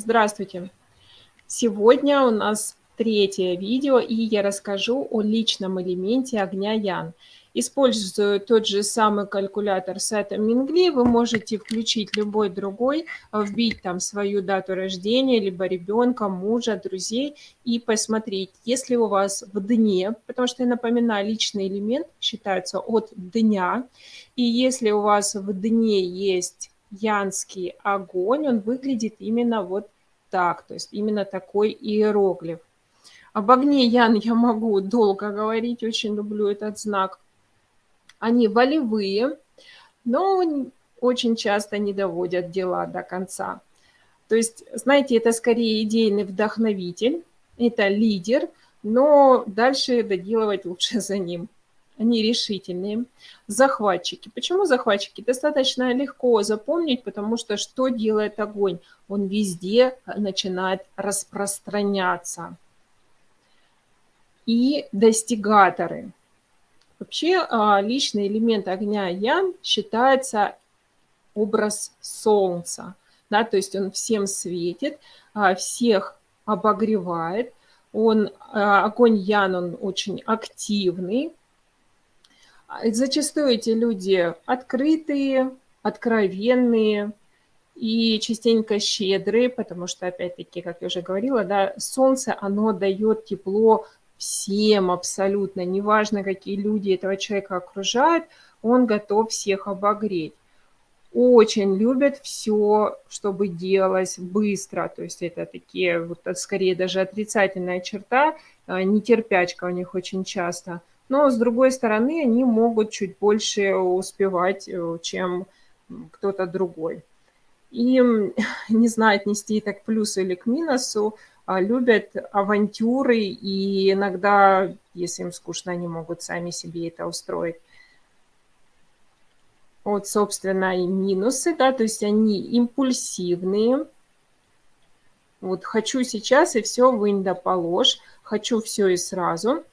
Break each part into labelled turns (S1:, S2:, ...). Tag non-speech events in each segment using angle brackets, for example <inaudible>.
S1: Здравствуйте! Сегодня у нас третье видео, и я расскажу о личном элементе огня Ян. Используя тот же самый калькулятор сайта Мингли, вы можете включить любой другой, вбить там свою дату рождения, либо ребенка, мужа, друзей, и посмотреть, если у вас в дне, потому что, я напоминаю, личный элемент считается от дня, и если у вас в дне есть янский огонь, он выглядит именно вот так, то есть именно такой иероглиф. Об огне Ян я могу долго говорить, очень люблю этот знак. Они волевые, но очень часто не доводят дела до конца. То есть, знаете, это скорее идейный вдохновитель, это лидер, но дальше доделывать лучше <laughs> за ним они решительные. Захватчики. Почему захватчики? Достаточно легко запомнить, потому что что делает огонь? Он везде начинает распространяться. И достигаторы. Вообще а, личный элемент огня Ян считается образ солнца. Да, то есть он всем светит, а, всех обогревает. Он, а, огонь Ян, он очень активный, зачастую эти люди открытые, откровенные и частенько щедрые, потому что, опять-таки, как я уже говорила, да, солнце, оно дает тепло всем абсолютно, неважно, какие люди этого человека окружают, он готов всех обогреть. Очень любят все, чтобы делалось быстро, то есть это такие, вот скорее даже отрицательная черта, а, нетерпячка у них очень часто – но с другой стороны они могут чуть больше успевать, э, чем кто-то другой. И <laughs> не знают нести это к плюсу или к минусу, а любят авантюры, и иногда, если им скучно, они могут сами себе это устроить. Вот, собственно, и минусы, да, то есть они импульсивные. Вот хочу сейчас и все вынь да положь, хочу все и сразу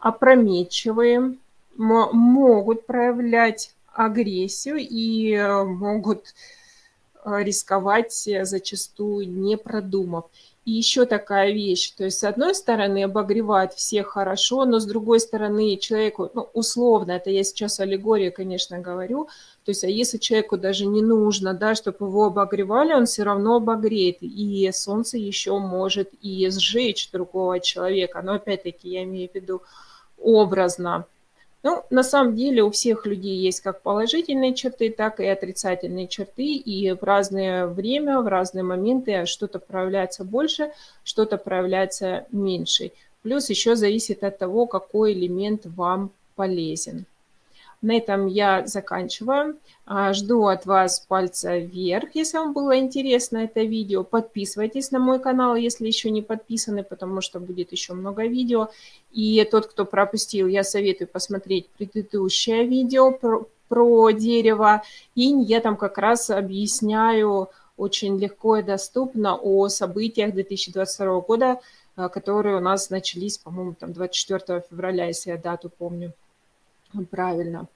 S1: опрометчивые, могут проявлять агрессию и э, могут э, рисковать э, зачастую не продумав. И еще такая вещь, то есть с одной стороны обогревать всех хорошо, но с другой стороны человеку, ну, условно, это я сейчас аллегория, конечно, говорю, то есть а если человеку даже не нужно, да, чтобы его обогревали, он все равно обогреет, и солнце еще может и сжечь другого человека, но опять-таки я имею в виду, образно. Ну, на самом деле у всех людей есть как положительные черты, так и отрицательные черты, и в разное время, в разные моменты что-то проявляется больше, что-то проявляется меньше. Плюс еще зависит от того, какой элемент вам полезен. На этом я заканчиваю. А, жду от вас пальца вверх, если вам было интересно это видео. Подписывайтесь на мой канал, если еще не подписаны, потому что будет еще много видео. И тот, кто пропустил, я советую посмотреть предыдущее видео про, про дерево. И я там как раз объясняю очень легко и доступно о событиях 2022 года, а, которые у нас начались, по-моему, там 24 февраля, если я дату помню правильно.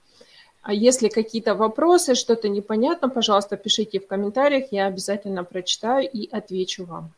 S1: А если какие-то вопросы, что-то непонятно, пожалуйста, пишите в комментариях, я обязательно прочитаю и отвечу вам.